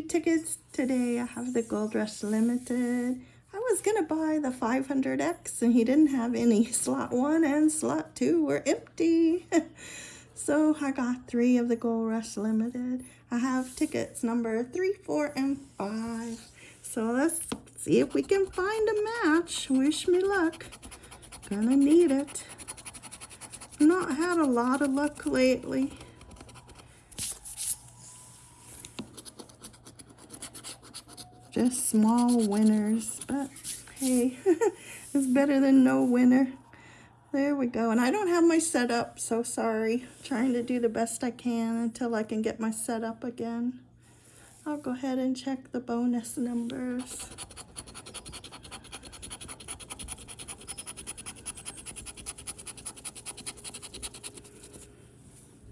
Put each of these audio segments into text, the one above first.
tickets today. I have the Gold Rush Limited. I was to buy the 500X and he didn't have any. Slot 1 and slot 2 were empty. so I got three of the Gold Rush Limited. I have tickets number 3, 4, and 5. So let's see if we can find a match. Wish me luck. Gonna need it. Not had a lot of luck lately. Just small winners, but hey, it's better than no winner. There we go. And I don't have my setup, so sorry. Trying to do the best I can until I can get my setup again. I'll go ahead and check the bonus numbers.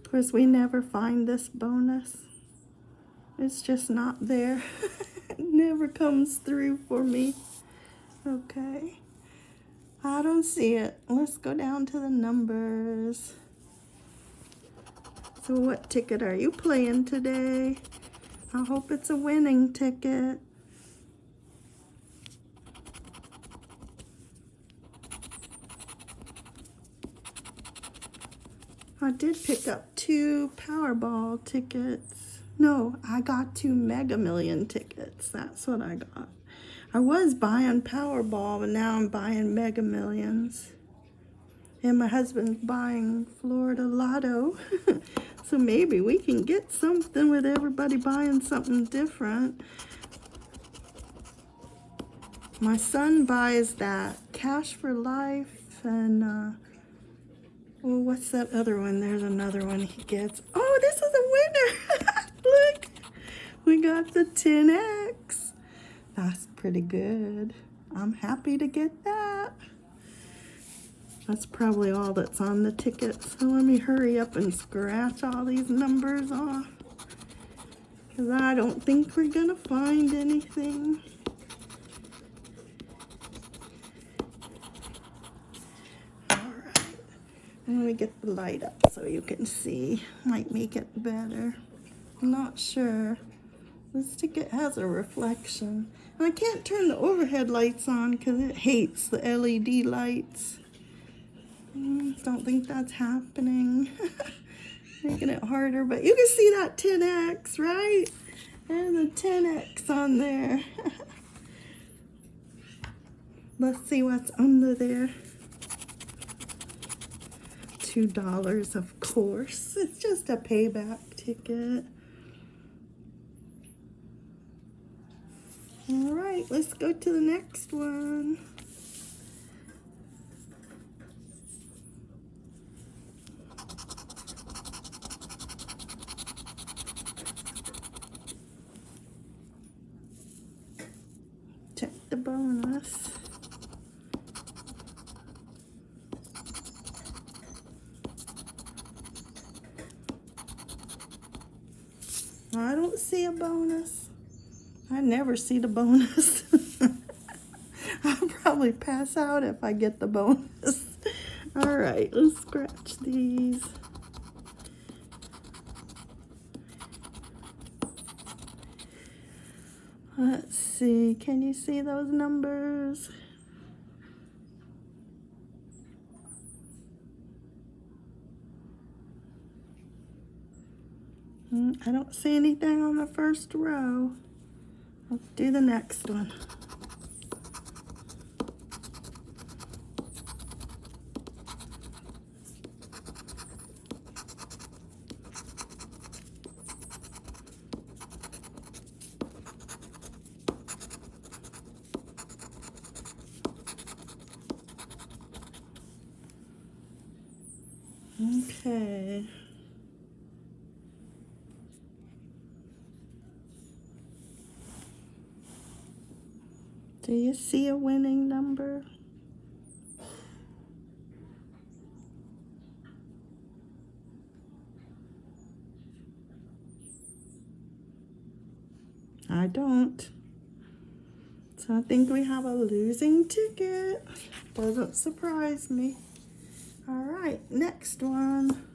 Of course, we never find this bonus. It's just not there. never comes through for me. Okay. I don't see it. Let's go down to the numbers. So what ticket are you playing today? I hope it's a winning ticket. I did pick up two Powerball tickets. No, I got two Mega Million tickets. That's what I got. I was buying Powerball, but now I'm buying Mega Millions. And my husband's buying Florida Lotto. so maybe we can get something with everybody buying something different. My son buys that Cash for Life and, uh, well, what's that other one? There's another one he gets. Oh, this is a winner! Got the 10X. That's pretty good. I'm happy to get that. That's probably all that's on the ticket. So let me hurry up and scratch all these numbers off. Because I don't think we're going to find anything. Let me get the light up so you can see. Might make it better. I'm not sure. This ticket has a reflection. And I can't turn the overhead lights on because it hates the LED lights. Mm, don't think that's happening. Making it harder, but you can see that 10X, right? There's a 10X on there. Let's see what's under there. $2, of course. It's just a payback ticket. All right, let's go to the next one. Check the bonus. I don't see a bonus. I never see the bonus. I'll probably pass out if I get the bonus. All right, let's scratch these. Let's see, can you see those numbers? Hmm, I don't see anything on the first row. Let's do the next one. Okay. Do you see a winning number? I don't. So I think we have a losing ticket. Doesn't surprise me. All right, next one.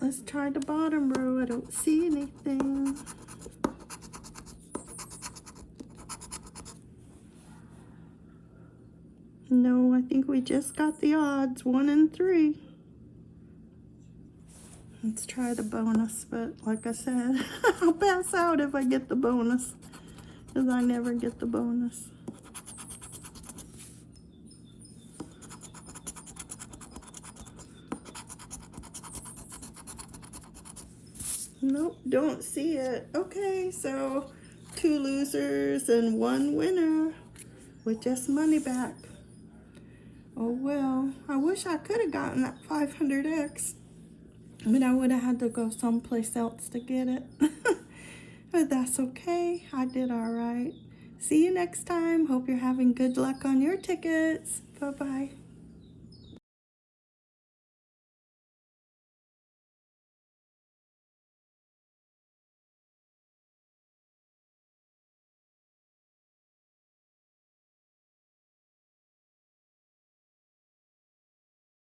Let's try the bottom row. I don't see anything. No, I think we just got the odds, one and three. Let's try the bonus, but like I said, I'll pass out if I get the bonus. Because I never get the bonus. Nope, don't see it. Okay, so two losers and one winner with just money back. Oh well, I wish I could have gotten that 500x. But I would have had to go someplace else to get it. but that's okay. I did all right. See you next time. Hope you're having good luck on your tickets. Bye-bye.